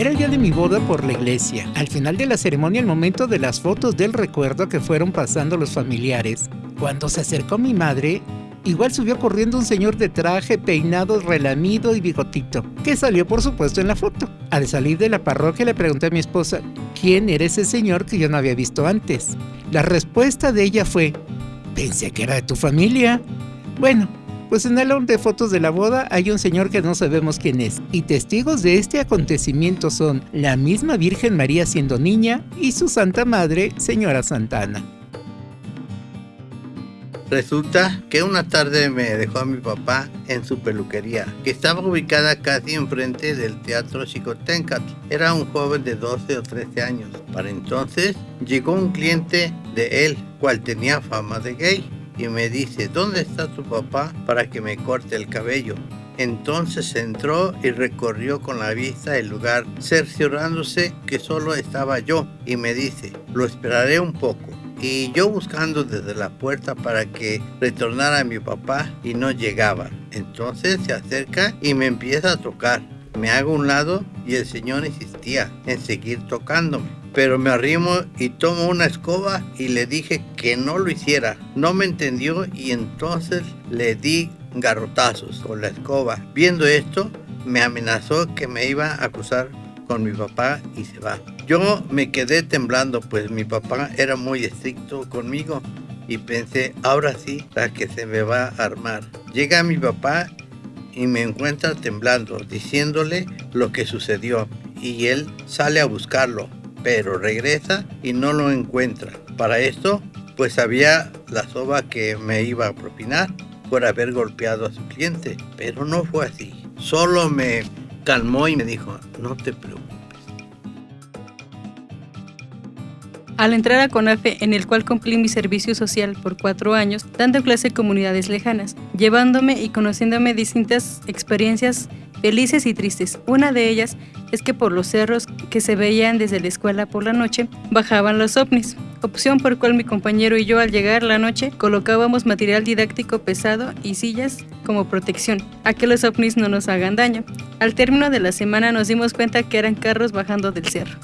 Era el día de mi boda por la iglesia. Al final de la ceremonia, el momento de las fotos del recuerdo que fueron pasando los familiares, cuando se acercó mi madre, igual subió corriendo un señor de traje, peinado, relamido y bigotito, que salió por supuesto en la foto. Al salir de la parroquia le pregunté a mi esposa, ¿quién era ese señor que yo no había visto antes? La respuesta de ella fue, pensé que era de tu familia. Bueno, pues en el álbum de fotos de la boda hay un señor que no sabemos quién es, y testigos de este acontecimiento son la misma Virgen María siendo niña y su Santa Madre, Señora Santana. Resulta que una tarde me dejó a mi papá en su peluquería, que estaba ubicada casi enfrente del Teatro Chicotencat. Era un joven de 12 o 13 años. Para entonces llegó un cliente de él, cual tenía fama de gay, y me dice, ¿dónde está tu papá para que me corte el cabello? Entonces entró y recorrió con la vista el lugar, cerciorándose que solo estaba yo, y me dice, lo esperaré un poco y yo buscando desde la puerta para que retornara mi papá y no llegaba. Entonces se acerca y me empieza a tocar. Me hago un lado y el señor insistía en seguir tocándome. Pero me arrimo y tomo una escoba y le dije que no lo hiciera. No me entendió y entonces le di garrotazos con la escoba. Viendo esto, me amenazó que me iba a acusar con mi papá y se va. Yo me quedé temblando, pues mi papá era muy estricto conmigo y pensé, ahora sí, la que se me va a armar. Llega mi papá y me encuentra temblando, diciéndole lo que sucedió y él sale a buscarlo, pero regresa y no lo encuentra. Para esto, pues había la soba que me iba a propinar por haber golpeado a su cliente, pero no fue así. Solo me calmó y me dijo, no te preocupes Al entrar a CONAFE, en el cual cumplí mi servicio social por cuatro años, dando clase en comunidades lejanas, llevándome y conociéndome distintas experiencias felices y tristes. Una de ellas es que por los cerros que se veían desde la escuela por la noche, bajaban los ovnis, opción por cual mi compañero y yo al llegar la noche colocábamos material didáctico pesado y sillas como protección, a que los ovnis no nos hagan daño. Al término de la semana nos dimos cuenta que eran carros bajando del cerro.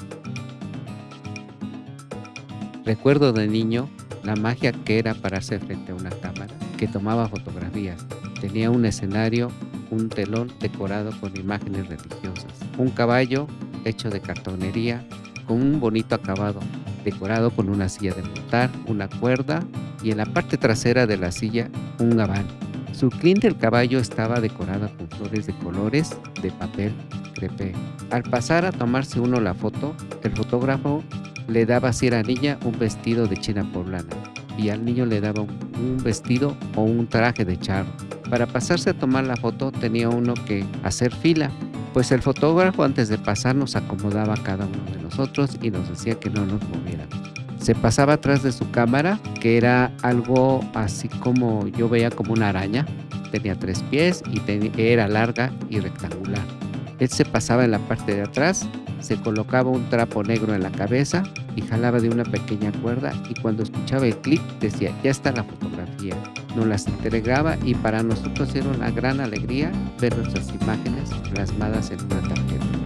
Recuerdo de niño la magia que era pararse frente a una cámara que tomaba fotografías. Tenía un escenario, un telón decorado con imágenes religiosas, un caballo hecho de cartonería con un bonito acabado, decorado con una silla de montar, una cuerda y en la parte trasera de la silla un gabán. Su crin del caballo estaba decorada con flores de colores de papel crepé. Al pasar a tomarse uno la foto, el fotógrafo le daba si era niña un vestido de china poblana y al niño le daba un, vestido o un traje de charro. Para pasarse a tomar la foto tenía uno que hacer fila, pues el fotógrafo antes de pasar nos acomodaba cada uno de nosotros y nos decía que no nos moviéramos. Se pasaba atrás de su cámara, que era algo así como yo veía como una araña. Tenía tres pies y era larga y rectangular. Él se pasaba en la parte de atrás se colocaba un trapo negro en la cabeza y jalaba de una pequeña cuerda y cuando escuchaba el clic decía, ya está la fotografía. Nos las entregaba y para nosotros era una gran alegría ver nuestras imágenes plasmadas en una tarjeta.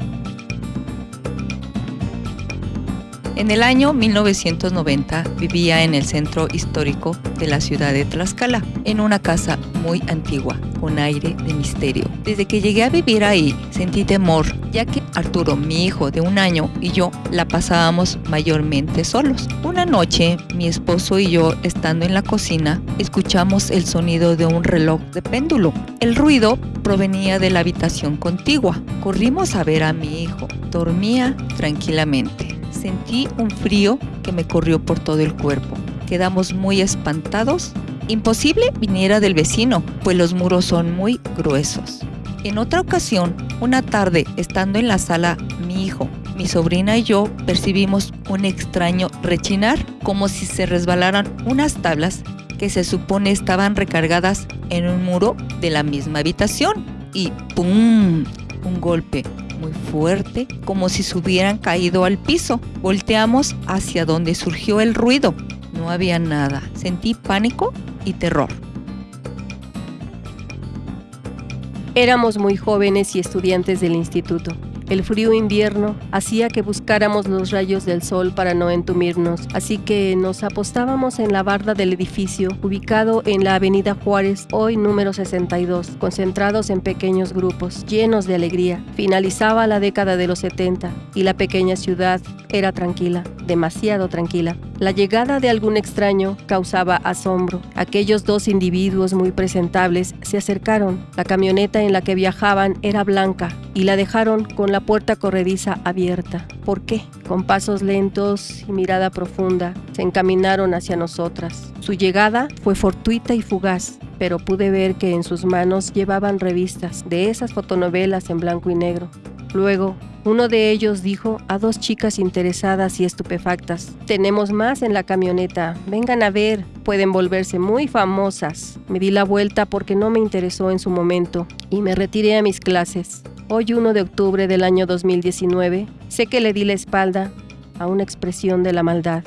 En el año 1990 vivía en el centro histórico de la ciudad de Tlaxcala, en una casa muy antigua, con aire de misterio. Desde que llegué a vivir ahí, sentí temor, ya que Arturo, mi hijo de un año, y yo la pasábamos mayormente solos. Una noche, mi esposo y yo, estando en la cocina, escuchamos el sonido de un reloj de péndulo. El ruido provenía de la habitación contigua. Corrimos a ver a mi hijo. Dormía tranquilamente. Sentí un frío que me corrió por todo el cuerpo. Quedamos muy espantados. Imposible viniera del vecino, pues los muros son muy gruesos. En otra ocasión, una tarde, estando en la sala, mi hijo, mi sobrina y yo percibimos un extraño rechinar, como si se resbalaran unas tablas que se supone estaban recargadas en un muro de la misma habitación. Y ¡pum! Un golpe muy fuerte, como si se hubieran caído al piso. Volteamos hacia donde surgió el ruido. No había nada. Sentí pánico y terror. Éramos muy jóvenes y estudiantes del instituto. El frío invierno hacía que buscáramos los rayos del sol para no entumirnos, así que nos apostábamos en la barda del edificio ubicado en la avenida Juárez, hoy número 62, concentrados en pequeños grupos, llenos de alegría. Finalizaba la década de los 70 y la pequeña ciudad era tranquila, demasiado tranquila. La llegada de algún extraño causaba asombro. Aquellos dos individuos muy presentables se acercaron. La camioneta en la que viajaban era blanca y la dejaron con la puerta corrediza abierta. ¿Por qué? Con pasos lentos y mirada profunda, se encaminaron hacia nosotras. Su llegada fue fortuita y fugaz, pero pude ver que en sus manos llevaban revistas de esas fotonovelas en blanco y negro. Luego, uno de ellos dijo a dos chicas interesadas y estupefactas, tenemos más en la camioneta, vengan a ver, pueden volverse muy famosas. Me di la vuelta porque no me interesó en su momento y me retiré a mis clases. Hoy 1 de octubre del año 2019, sé que le di la espalda a una expresión de la maldad.